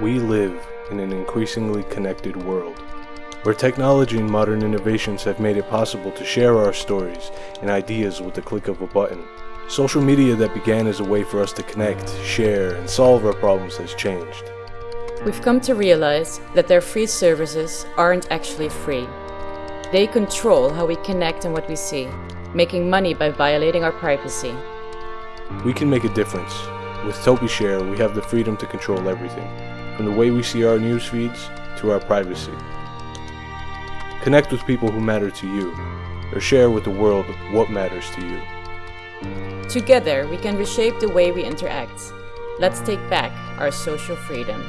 We live in an increasingly connected world, where technology and modern innovations have made it possible to share our stories and ideas with the click of a button. Social media that began as a way for us to connect, share, and solve our problems has changed. We've come to realize that their free services aren't actually free. They control how we connect and what we see, making money by violating our privacy. We can make a difference. With TopiShare, we have the freedom to control everything, from the way we see our news feeds to our privacy. Connect with people who matter to you, or share with the world what matters to you. Together, we can reshape the way we interact. Let's take back our social freedom.